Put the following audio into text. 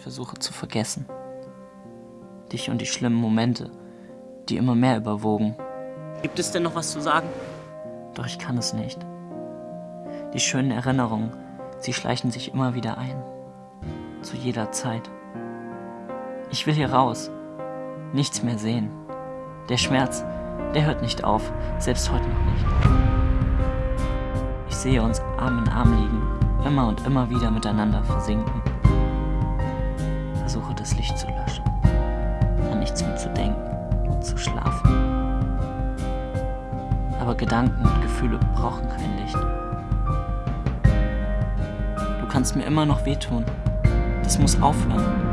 Ich versuche zu vergessen. Dich und die schlimmen Momente, die immer mehr überwogen. Gibt es denn noch was zu sagen? Doch ich kann es nicht. Die schönen Erinnerungen, sie schleichen sich immer wieder ein. Zu jeder Zeit. Ich will hier raus. Nichts mehr sehen. Der Schmerz, der hört nicht auf, selbst heute noch nicht. Ich sehe uns Arm in Arm liegen, immer und immer wieder miteinander versinken. Versuche das Licht zu löschen, an nichts mehr zu denken, zu schlafen. Aber Gedanken und Gefühle brauchen kein Licht. Du kannst mir immer noch wehtun. Das muss aufhören.